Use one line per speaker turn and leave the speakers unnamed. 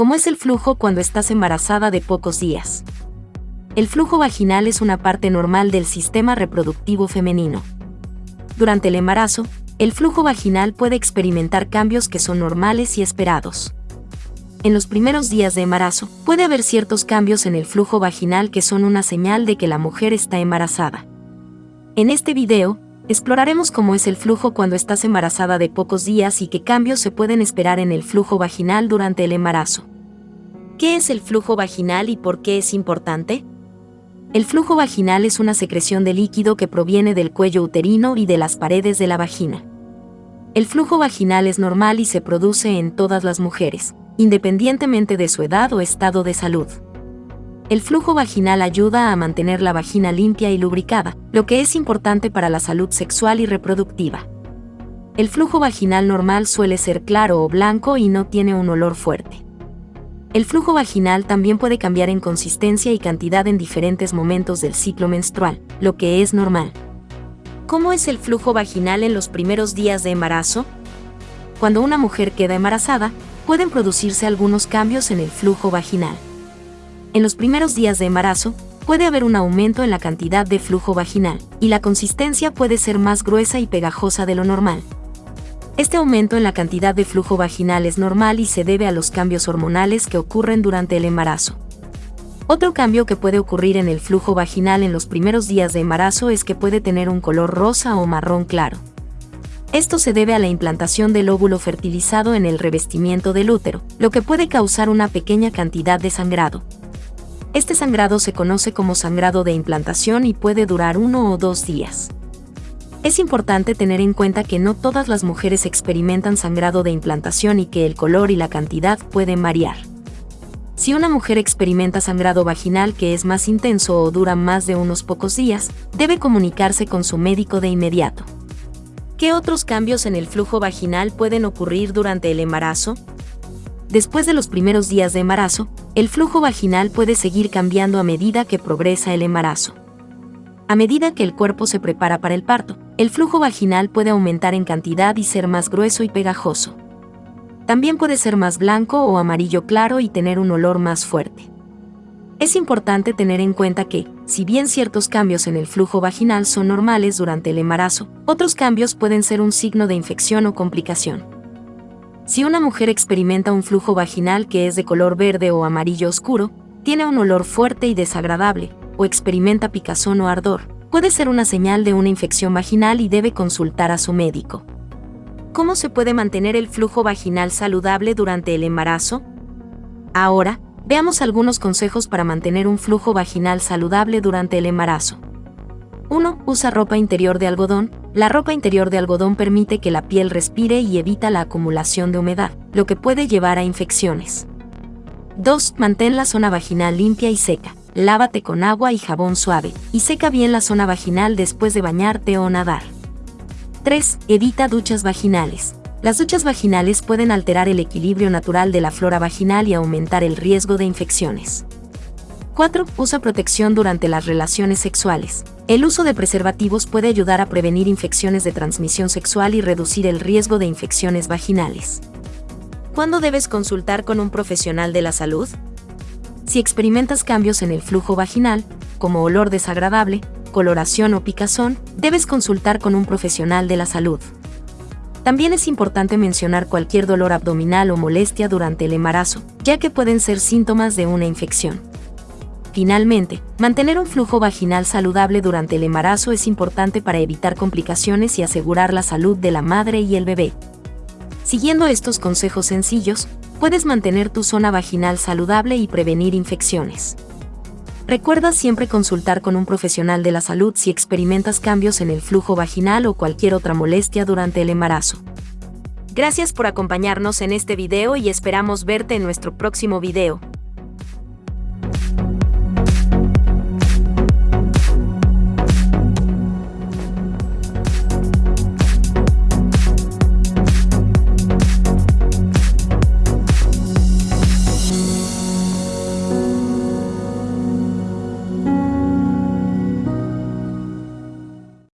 como es el flujo cuando estás embarazada de pocos días. El flujo vaginal es una parte normal del sistema reproductivo femenino. Durante el embarazo, el flujo vaginal puede experimentar cambios que son normales y esperados. En los primeros días de embarazo, puede haber ciertos cambios en el flujo vaginal que son una señal de que la mujer está embarazada. En este video, exploraremos cómo es el flujo cuando estás embarazada de pocos días y qué cambios se pueden esperar en el flujo vaginal durante el embarazo. ¿Qué es el flujo vaginal y por qué es importante? El flujo vaginal es una secreción de líquido que proviene del cuello uterino y de las paredes de la vagina. El flujo vaginal es normal y se produce en todas las mujeres, independientemente de su edad o estado de salud. El flujo vaginal ayuda a mantener la vagina limpia y lubricada, lo que es importante para la salud sexual y reproductiva. El flujo vaginal normal suele ser claro o blanco y no tiene un olor fuerte. El flujo vaginal también puede cambiar en consistencia y cantidad en diferentes momentos del ciclo menstrual, lo que es normal. ¿Cómo es el flujo vaginal en los primeros días de embarazo? Cuando una mujer queda embarazada, pueden producirse algunos cambios en el flujo vaginal. En los primeros días de embarazo, puede haber un aumento en la cantidad de flujo vaginal, y la consistencia puede ser más gruesa y pegajosa de lo normal. Este aumento en la cantidad de flujo vaginal es normal y se debe a los cambios hormonales que ocurren durante el embarazo. Otro cambio que puede ocurrir en el flujo vaginal en los primeros días de embarazo es que puede tener un color rosa o marrón claro. Esto se debe a la implantación del óvulo fertilizado en el revestimiento del útero, lo que puede causar una pequeña cantidad de sangrado. Este sangrado se conoce como sangrado de implantación y puede durar uno o dos días. Es importante tener en cuenta que no todas las mujeres experimentan sangrado de implantación y que el color y la cantidad pueden variar. Si una mujer experimenta sangrado vaginal que es más intenso o dura más de unos pocos días, debe comunicarse con su médico de inmediato. ¿Qué otros cambios en el flujo vaginal pueden ocurrir durante el embarazo? Después de los primeros días de embarazo, el flujo vaginal puede seguir cambiando a medida que progresa el embarazo. A medida que el cuerpo se prepara para el parto, el flujo vaginal puede aumentar en cantidad y ser más grueso y pegajoso. También puede ser más blanco o amarillo claro y tener un olor más fuerte. Es importante tener en cuenta que, si bien ciertos cambios en el flujo vaginal son normales durante el embarazo, otros cambios pueden ser un signo de infección o complicación. Si una mujer experimenta un flujo vaginal que es de color verde o amarillo oscuro, tiene un olor fuerte y desagradable, o experimenta picazón o ardor, puede ser una señal de una infección vaginal y debe consultar a su médico. ¿Cómo se puede mantener el flujo vaginal saludable durante el embarazo? Ahora, Veamos algunos consejos para mantener un flujo vaginal saludable durante el embarazo. 1. Usa ropa interior de algodón. La ropa interior de algodón permite que la piel respire y evita la acumulación de humedad, lo que puede llevar a infecciones. 2. Mantén la zona vaginal limpia y seca. Lávate con agua y jabón suave, y seca bien la zona vaginal después de bañarte o nadar. 3. Evita duchas vaginales. Las duchas vaginales pueden alterar el equilibrio natural de la flora vaginal y aumentar el riesgo de infecciones. 4. Usa protección durante las relaciones sexuales. El uso de preservativos puede ayudar a prevenir infecciones de transmisión sexual y reducir el riesgo de infecciones vaginales. ¿Cuándo debes consultar con un profesional de la salud? Si experimentas cambios en el flujo vaginal, como olor desagradable, coloración o picazón, debes consultar con un profesional de la salud. También es importante mencionar cualquier dolor abdominal o molestia durante el embarazo, ya que pueden ser síntomas de una infección. Finalmente, mantener un flujo vaginal saludable durante el embarazo es importante para evitar complicaciones y asegurar la salud de la madre y el bebé. Siguiendo estos consejos sencillos, puedes mantener tu zona vaginal saludable y prevenir infecciones. Recuerda siempre consultar con un profesional de la salud si experimentas cambios en el flujo vaginal o cualquier otra molestia durante el embarazo. Gracias por acompañarnos en este video y esperamos verte en nuestro próximo video.